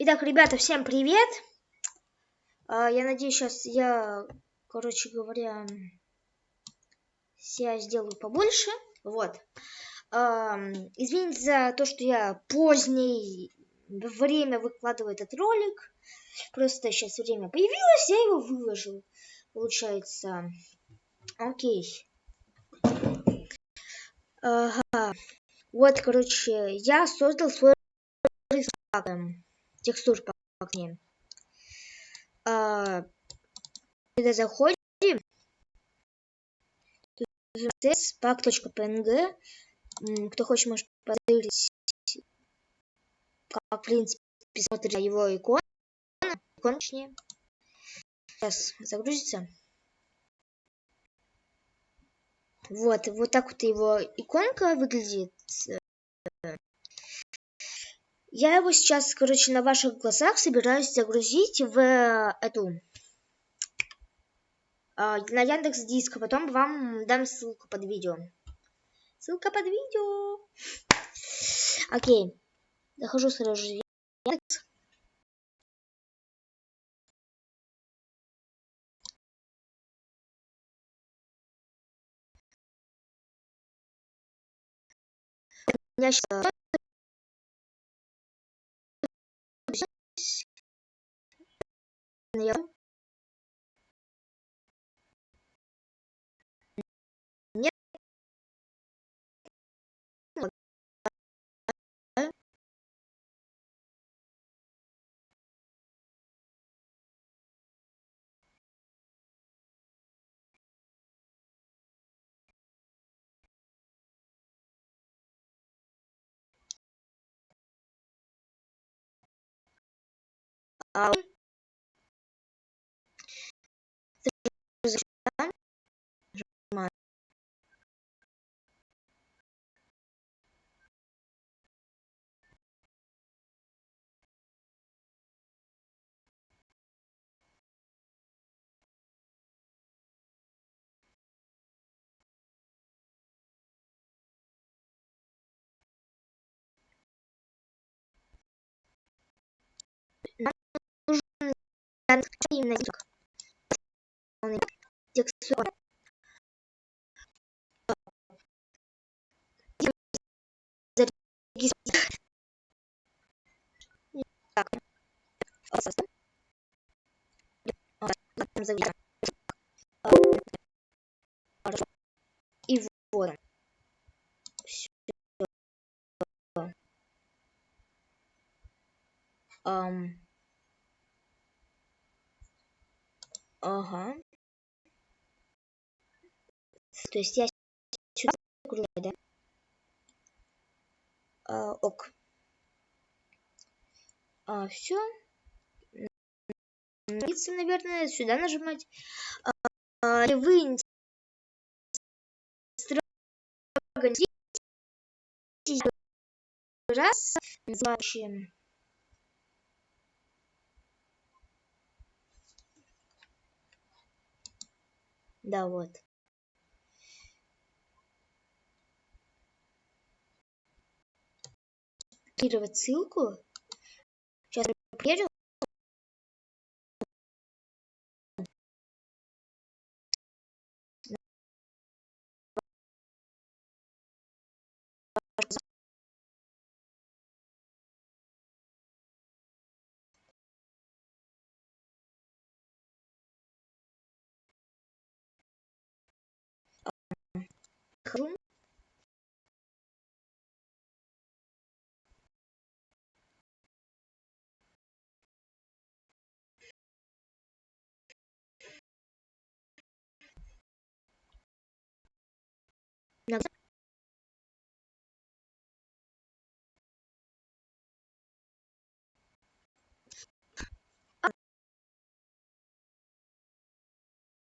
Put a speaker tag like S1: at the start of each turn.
S1: Итак, ребята, всем привет. А, я надеюсь, сейчас я, короче говоря, я сделаю побольше. Вот. Извините за то, что я позднее время выкладываю этот ролик. Просто сейчас время появилось, я его выложил. Получается. Окей. Ага. Вот, короче, я создал свой текстур по окне. А, когда заходим, pack.png, кто хочет, может посмотреть, как, в принципе, смотрит его икон, икон, точнее. Сейчас загрузится. Вот, вот так вот его иконка выглядит. Я его сейчас, короче, на ваших глазах собираюсь загрузить в эту на Яндекс Диск, а потом вам дам ссылку под видео. Ссылка под видео. Окей. Захожу сразу же Яндекс. У меня сейчас nếu nhất Oh. Я нет а именно текстура. Так. И вот. Все. Ага. То есть я сюда закрываю, да? А, ок. А, все. Наверное, сюда нажимать. А, вы раз называющим Да, вот. Копировать ссылку. Сейчас проверю. Chrome another